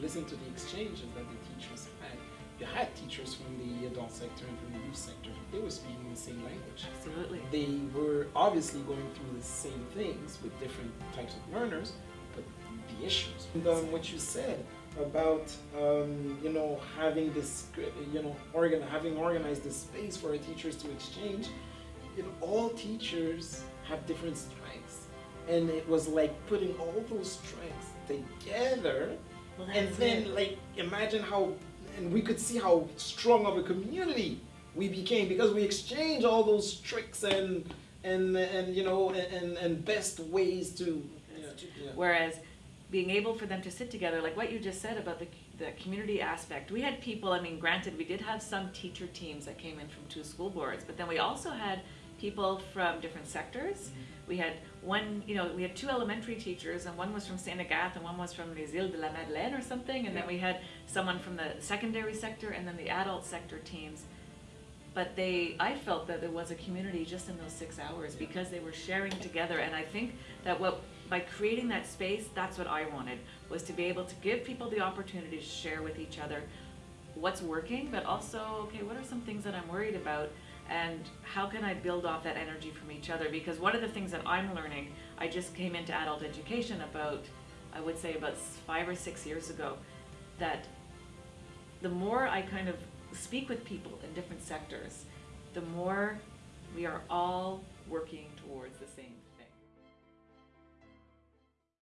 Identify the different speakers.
Speaker 1: listen to the exchanges that the teachers had, you had teachers from the adult sector and from the youth sector. They were speaking the same language.
Speaker 2: Absolutely.
Speaker 1: They were obviously going through the same things with different types of learners, but the issues. And um, what you said about um, you know having this you know organ having organized this space for our teachers to exchange, you know all teachers have different strengths, and it was like putting all those strengths together,
Speaker 2: Well,
Speaker 1: and then
Speaker 2: it.
Speaker 1: like imagine how and we could see how strong of a community we became because we exchanged all those tricks and and and you know and and best ways to yeah, yeah.
Speaker 2: Whereas being able for them to sit together, like what you just said about the, the community aspect, we had people, I mean, granted, we did have some teacher teams that came in from two school boards, but then we also had people from different sectors. We had one, you know, we had two elementary teachers, and one was from Saint Agathe, and one was from Les Îles de la Madeleine or something, and then we had someone from the secondary sector, and then the adult sector teams. But they, I felt that there was a community just in those six hours because they were sharing together, and I think that what, by creating that space, that's what I wanted, was to be able to give people the opportunity to share with each other what's working, but also, okay, what are some things that I'm worried about? And how can I build off that energy from each other? Because one of the things that I'm learning, I just came into adult education about, I would say about five or six years ago, that the more I kind of speak with people in different sectors, the more we are all working towards the same